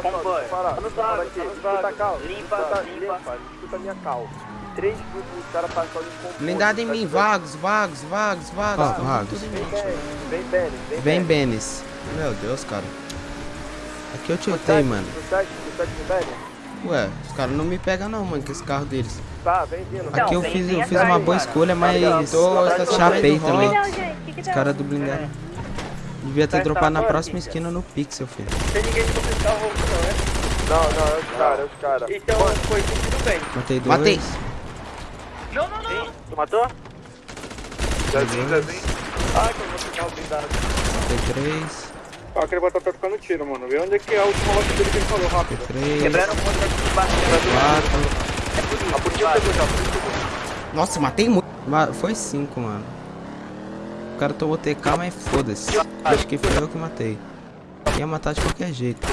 Parar. Tá aqui. tá cal. Limpa, escuta, limpa. Escuta a minha cal. Três grupos. Blindado em Tá mim, vagos, vagos, vagos, vagos. Tamo vagos. Vem. Benes, vem Benes. Meu Deus, cara. Aqui eu tiltei, mano. Ué, os caras não me pegam não, mano, com esse carro deles. Tá, vem vindo. Aqui eu fiz, eu fiz uma boa escolha, mas Tô chapei também. hall. Não, gente, o que que Os caras do blindado. Devia ter Tá dropado na agora, próxima Kika. esquina no Pixel, filho. Tem ninguém pra buscar o roubo, não, né? Não, não, é os caras, é os caras. Então foi tudo bem. Matei dois. Matei. Não, não, não. Tu matou? Zezinho, Zezinho. Ai, que eu vou ficar o blindado. Matei três. Ah, aquele bota tá tocando tiro, mano. Vê onde é que é a última loja dele que ele falou, rápido. Matei três. Quebraram o ponto de baixo. Quatro. É por isso. A polícia vai. pegou já, a polícia pegou. Nossa, matei muito. Foi cinco, mano. Cara tomou TK, mas foda-se. Acho que foi eu que matei. Ia matar de qualquer jeito.